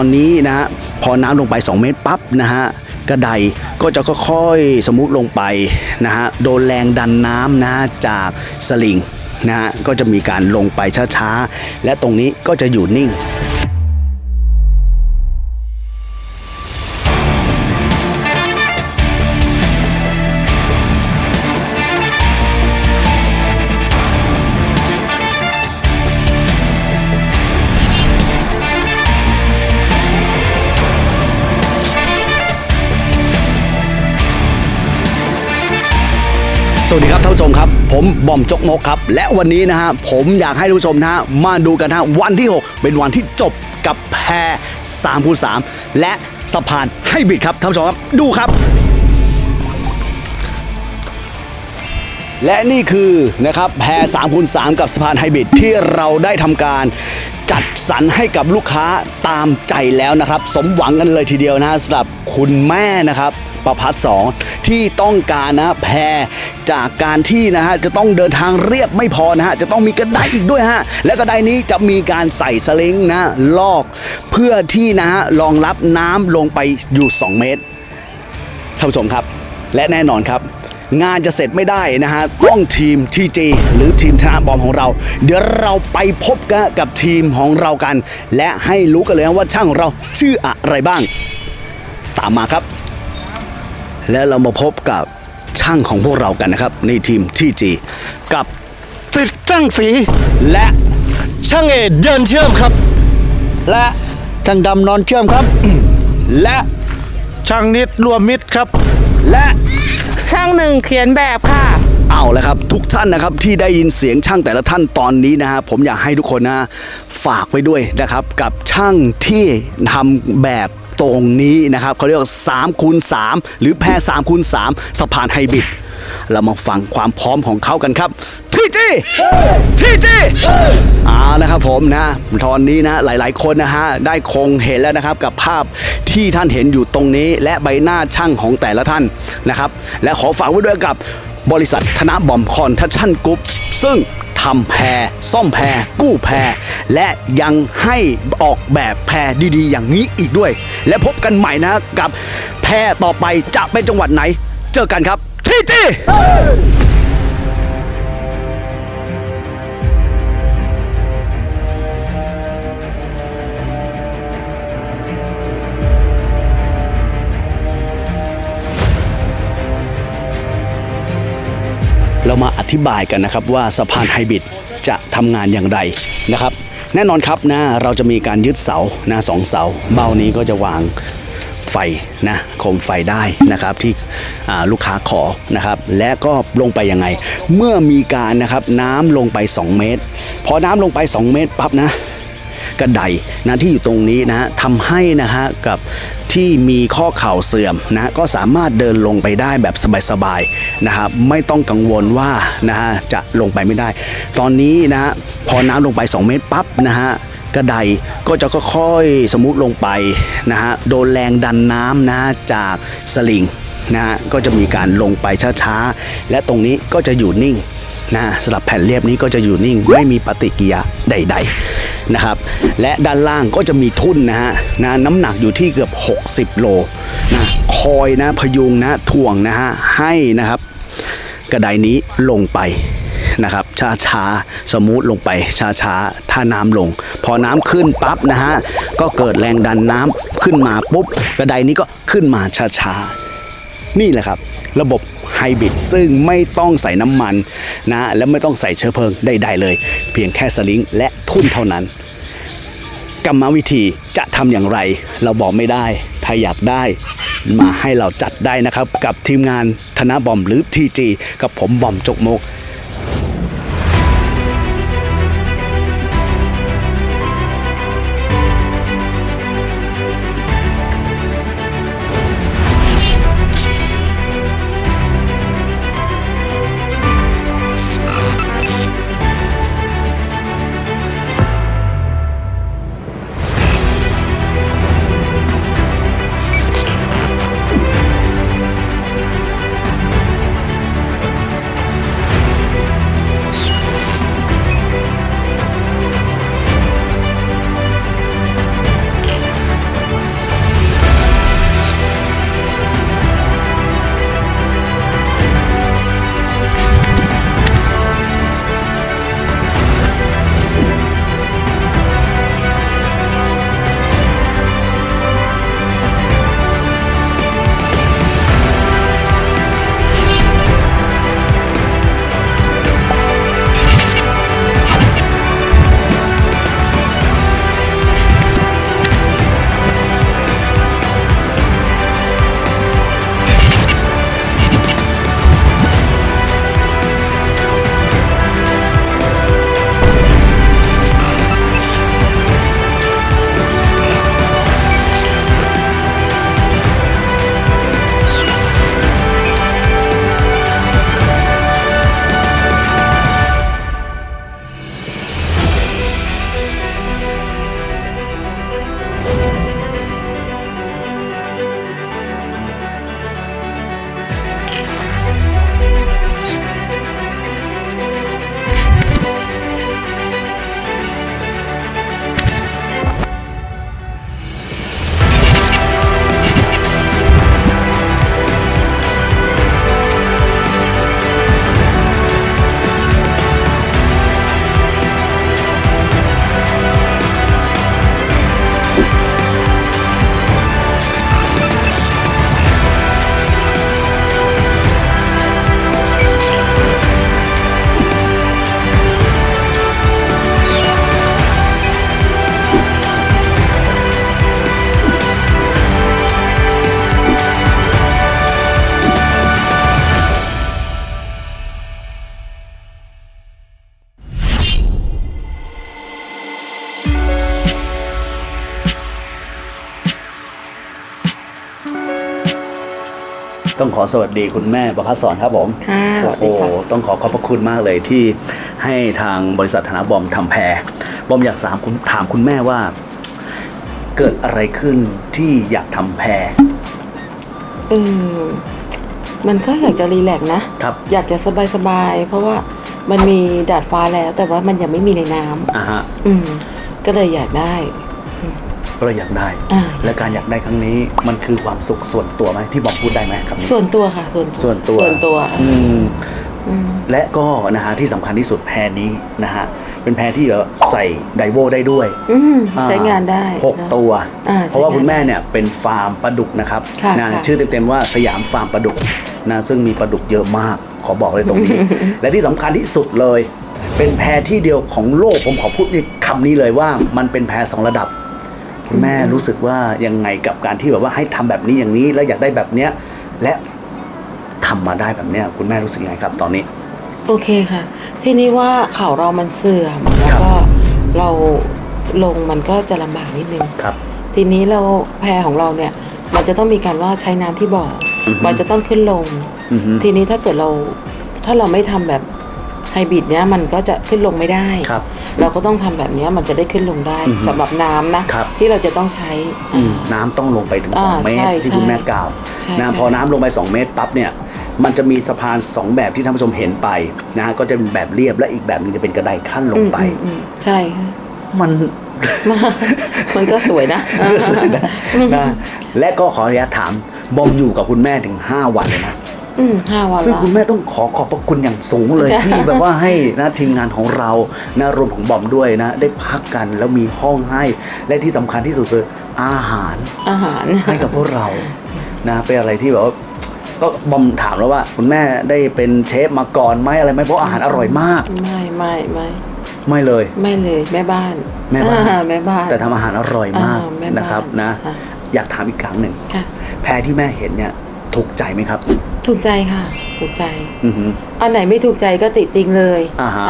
ตอนนี้นะฮะพอน้ำลงไป 2 เมตรปั๊บนะฮะกระไดก็จะค่อยๆสมุทลงไปนะฮะโดนแรงดันน้ำนะจากสลิงนะฮะก็จะมีการลงไปช้าๆ และตรงนี้ก็จะอยู่นิ่ง สวัสดีครับท่านผู้ชมครับ ผมบอมจกมกครับ และวันนี้นะฮะผมอยากให้ท่านผู้ชมนะฮะมาดูกันนะฮะวันที่ 6 เป็นวันที่จบกับแพร3คูณ3และสะพานให้บิดครับท่านผู้ชมครับดูครับ และนี่คือนะครับแพร3คูณ3กับสะพานไฮบริดที่เราได้ทำการจัดสรรให้กับลูกค้าตามใจแล้วนะครับ สมหวังกันเลยทีเดียวนะสำหรับคุณแม่นะครับ ประพัฒสองที่ต้องการนะแพรจากการที่นะฮะจะต้องเดินทางเรียบไม่พอนะฮะจะต้องมีกระไดอีกด้วยฮะและกระไดนี้จะมีการใส่สลิงนะลอก เพื่อที่นะฮะรองรับน้ำลงไปอยู่ 2 เมตรท่านผู้ชมครับ และแน่นอนครับงานจะเสร็จไม่ได้นะฮะ ต้องทีม TG หรือทีมธนาบอมของเรา เดี๋ยวเราไปพบกันกับทีมของเรากัน และให้รู้กันเลยว่าช่างของเราชื่ออะไรบ้าง ตามมาครับ และเรามาพบกับช่างของพวกเรากันนะครับ ในทีม TG กับติดตั้งสีและช่างเอเดินเชื่อมครับ และช่างดำนอนเชื่อมครับ และช่างนิดรวมมิตรครับ และช่างหนึ่งเขียนแบบค่ะ เอาละครับ ทุกท่านนะครับที่ได้ยินเสียงช่างแต่ละท่านตอนนี้นะฮะผมอยากให้ทุกคนนะฝากไว้ด้วยนะครับ กับช่างที่ทำแบบ ตรงนี้นะครับเขาเรียกว่า3คูณ3หรือแพร3คูณ3สะพานไฮบริดเรามาฟังความพร้อมของเขากันครับทีจีทีจีเอาละครับผมนะตอนนี้นะหลายๆคนนะฮะได้คงเห็นแล้วนะครับกับภาพที่ท่านเห็นอยู่ตรงนี้ และใบหน้าช่างของแต่ละท่านนะครับ และขอฝากไว้ด้วยกับ บริษัทธนบอมคอนทัชชั่นกรุ๊ปซึ่งทำแพรซ่อมแพรกู้แพรและยังให้ออกแบบแพรดีๆ อย่างนี้อีกด้วย และพบกันใหม่นะกับแพรต่อไปจะเป็นจังหวัดไหน เจอกันครับทีจี เรามาอธิบายกันนะครับว่าสะพานไฮบริดจะทำงานอย่างไรนะครับ แน่นอนครับนะเราจะมีการยึดเสานะสองเสา เบ้านี้ก็จะวางไฟนะโคมไฟได้นะครับที่ลูกค้าขอนะครับ และก็ลงไปยังไง เมื่อมีการนะครับน้ำลงไป 2 เมตร พอน้ำลงไป 2 เมตรปั๊บนะกระไดนะที่อยู่ตรงนี้นะฮะทำให้นะฮะกับ ที่มีข้อเข่าเสื่อมนะก็สามารถเดินลงไปได้แบบสบายๆนะครับไม่ต้องกังวลว่านะฮะจะลงไปไม่ได้ ตอนนี้นะฮะพอน้ำลงไป 2 เมตรปั๊บนะฮะกระไดก็จะค่อยๆสมูทลงไปนะฮะโดนแรงดันน้ำนะจากสลิงนะฮะก็จะมีการลงไปช้าๆ และตรงนี้ก็จะอยู่นิ่งนะสำหรับแผ่นเรียบนี้ก็จะอยู่นิ่ง ไม่มีปฏิกิริยาใด ๆ นะครับและด้านล่างก็จะมีทุ่นนะฮะนะน้ำหนักอยู่ที่เกือบ 60 โลนะคอยนะพยุงนะถ่วงนะฮะให้นะครับ กระไดนี้ลงไปนะครับช้าช้าสมูทลงไปช้าช้าถ้าน้ำลง พอน้ำขึ้นปั๊บนะฮะก็เกิดแรงดันน้ำขึ้นมาปุ๊บกระไดนี้ก็ขึ้นมาช้าช้านี่แหละครับ ระบบ ไฮบริดซึ่งไม่ต้องใส่น้ำมันนะและไม่ต้องใส่เชื้อเพลิงใดๆเลย เพียงแค่สลิงและทุ่นเท่านั้น กรรมวิธีจะทำอย่างไร เราบอกไม่ได้ ถ้าอยากได้มาให้เราจัดได้นะครับ กับทีมงานธนบอมหรือ TG กับผมบอมจกมก ต้องขอสวัสดีคุณแม่ประภัสสอนครับผมค่ะสวัสโอ้ดีโหค่ะ ต้องขอขอบพระคุณมากเลยที่ให้ทางบริษัทธนบอมทำแพรบอมอยากถามคุณถามคุณแม่ว่า เกิดอะไรขึ้นที่อยากทำแพรเออมันก็อยากจะรีแลกซ์นะ ครับอยากจะสบายสบายๆเพราะว่ามันมีดาดฟ้าแล้วแต่ว่ามันยังไม่มีในน้ำอ่าฮะ อืม ก็เลยอยากได้ก็ เลยอยากได้อ่าและการอยากได้ครั้งนี้มันคือความสุขส่วนตัวไหมที่บอมพูดได้ไหมครับส่วนตัวค่ะส่วนส่วนตัวส่วนตัวอืมและก็นะฮะที่สำคัญที่สุดแพรนี้นะฮะเป็นแพรที่เราใส่ไดโวได้ด้วยอืมอ่ใช้งานได้หกนะตัวอ่าเพราะว่าใช้งานคุณแม่เนี่ยเป็นฟาร์มปลาดุกนะครับค่ะนะค่ะชื่อเต็มๆว่าสยามฟาร์มปลาดุกนะซึ่งมีปลาดุกเยอะมากขอบอกเลยตรงนี้ และที่สำคัญที่สุดเลย เป็นแพรที่เดียวของโลกผมขอพูดในคำนี้เลยว่ามันเป็นแพรสองระดับ คุณแม่รู้สึกว่ายังไงกับการที่แบบว่าให้ทำแบบนี้อย่างนี้แล้วอยากได้แบบเนี้ยและทำมาได้แบบเนี้ยคุณแม่รู้สึกยังไงครับตอนนี้ โอเคค่ะ ทีนี้ว่าเข่าเรามันเสื่อมแล้วก็เราลงมันก็จะลำบากนิดนึงครับ ทีนี้เราแพรของเราเนี่ย มันจะต้องมีการว่าใช้น้ำที่บ่ออมันจะต้องขึ้นลงอือฮึทีนี้ถ้าเกิดเราถ้าเราไม่ทำแบบไฮบริดเนี้ยมันก็จะขึ้นลงไม่ได้ครับ เราก็ต้องทำแบบเนี้ยมันจะได้ขึ้นลงได้สำหรับน้ำนะครับที่เราจะต้องใช้อืมน้ำต้องลงไปถึงอ่า2เมตรใช่ที่คุณใช่แม่กล่าวใช่นะใช่พอน้ำลงไป 2 เมตรปั๊บเนี่ยมันจะมีสะพาน 2 แบบที่ท่านผู้ชมเห็นไปนะก็จะเป็นแบบเรียบและอีกแบบหนึงจะเป็นกระไดขั้นลงไปอืมอืมใช่ค่ะมันมันก็สวยนะสวยนะนะ และก็ขออนุญาตถามบอมอยู่กับคุณแม่ถึง 5 วันเลยนะอืม ห้าวันซึ่งละคุณแม่ต้องขอขอบพระคุณอย่างสูงเลยค่ะที่แบบว่าให้นะทีมงานของเรานะรวมของบอมด้วยนะ ได้พักกันแล้วมีห้องให้ และที่สำคัญที่สุดคืออาหารอาหารให้กับพวกเรานะเป็นอะไรที่แบบว่าก็บอมถามแล้วว่า คุณแม่ได้เป็นเชฟมาก่อนไหมอะไรไหมเพราะอาหารอร่อยมาก ไม่ไม่ไม่ไม่เลย ไม่เลยแม่บ้านแม่บ้านอ่แม่บ้าน แต่ทำอาหารอร่อยมากอ่าแม่บ้านนะครับนะค่ะอยากถามอีกครั้งหนึ่งค่ะแพรที่แม่เห็นเนี่ย ถูกใจไหมครับ ถูกใจค่ะ ถูกใจ อือหือ อันไหนไม่ถูกใจก็ติติงเลยอ่าฮะ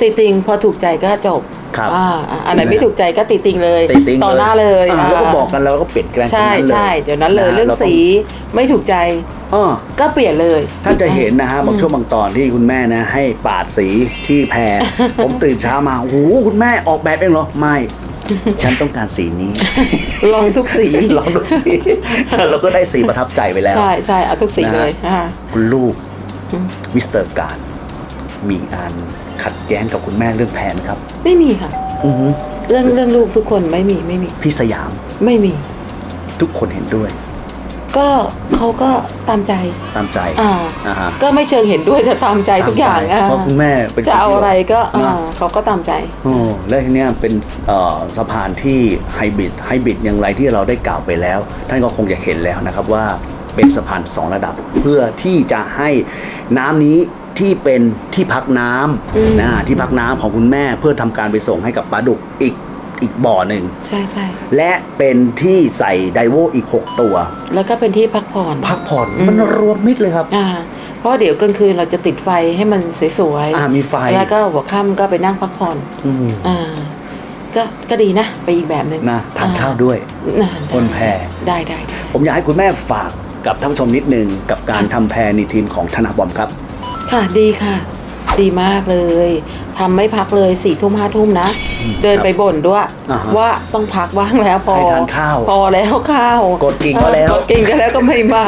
ติติงพอถูกใจก็จบครับอ่าอ่าอันไหนไม่ถูกใจก็ติติงเลยติติงต่อหน้าเลยอ่าาแล้วก็บอกกันแล้วก็เปลี่ยนแปลงตรงใช่นั้นเลยใช่เดี๋ยวนั้นเลยะเรื่องาต้สีไม่ถูกใจเออก็เปลี่ยนเลยท่านจะเห็นนะฮะบางช่วงบางตอนที่คุณแม่นะ ให้ปาดสีที่แพรผมตื่นเช้ามาโอ้โหคุณแม่ออกแบบเองเหรอไม่ ฉันต้องการสีนี้ ลองทุกสีลองดูสิเราก็ได้สีประทับใจไปแล้ว ใช่ใช่เอาทุกสีนะฮะเลยอ่าคุณลูกมิสเตอร์การมีการขัดแย้งกับคุณแม่เรื่องแผนครับ ไม่มีค่ะอือหือเรื่องเรื่องลูกทุกคนไม่มีไม่มี พี่สยามไม่มี ทุกคนเห็นด้วย ก็เขาก็ตามใจตามใจอ่าอ่าฮะก็ไม่เชิงเห็นด้วยแต่ตามใจทุกอย่างตามใจอ่าเพราะคุณแม่เป็นจะเอาอะไรก็คนที่อ่านะเขาก็ตามใจโอ้และทีเนี้ยเป็นเอ่อสะพานที่ไฮบริดไฮบริดอย่างไรที่เราได้กล่าวไปแล้ว ท่านก็คงจะเห็นแล้วนะครับว่าเป็นสะพานสองระดับ เพื่อที่จะให้น้ำนี้ที่เป็นที่พักน้ำนะที่พักน้ำของคุณแม่เพื่อทำการไปส่งให้กับปลาดุกอีก อีกบ่อหนึ่ง ใช่ใช่และเป็นที่ใส่ไดโวอีก 6 ตัว แล้วก็เป็นที่พักผ่อนพักผ่อนมันรวมมิดเลยครับ อ่าเพราะเดี๋ยวกลางคืนเราจะติดไฟให้มันสวยๆอ่ามีไฟแล้วก็หัวค่ำก็ไปนั่งพักผ่อนอืมอ่าก็ก็ดีนะ ไปอีกแบบหนึ่งนะทานอ่ข้าวด้วยอ่าบนแพได้ได้ได้ ผมอยากให้คุณแม่ฝากกับท่านผู้ชมนิดนึงกับการทำแพรในทีมของธนาบอมครับ ค่ะดีค่ะ ดีมากเลยทำไม่พักเลยสี่ทุ่มห้าทุ่มนะ เดินไปบ่นด้วย อ่าฮะว่าต้องพักบ้างแล้วพอให้ทานข้าวพอแล้วข้าวกดกิ่งก็แล้วกดกิ่งก็แล้วก็ไม่มา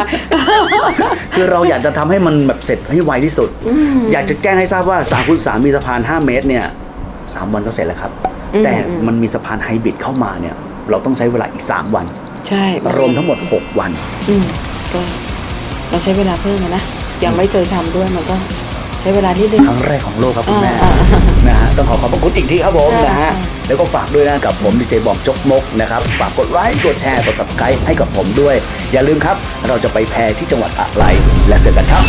คือเราอยากจะทำให้มันแบบเสร็จให้ไวที่สุด อยากจะแจ้งให้ทราบว่า3คูณ3มีสะพาน 5 เมตรเนี่ยสามวันก็เสร็จแล้วครับแต่มันมีสะพานไฮบริดเข้ามาเนี่ย เราต้องใช้เวลาอีก 3 วัน ใช่รวมทั้งหมด 6 วัน อืมก็เราใช้เวลาเพิ่มอะนะยังไม่เคยทำด้วยมันก็ใช้เวลานิดนึง ครั้งแรกของโลกครับคุณแม่อ่าอ่านะฮะต้องขอขอบพระคุณอีกทีครับผมอ่านนะฮะอ่าแล้วก็ฝากด้วยนะกับผมดีเจบอมจกมกนะครับฝากกดไลค์กดแชร์กด subscribe ให้กับผมด้วย อย่าลืมครับ เราจะไปแพรที่จังหวัดอะไร และเจอกันครับ